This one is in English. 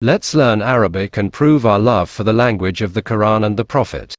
Let's learn Arabic and prove our love for the language of the Quran and the Prophet.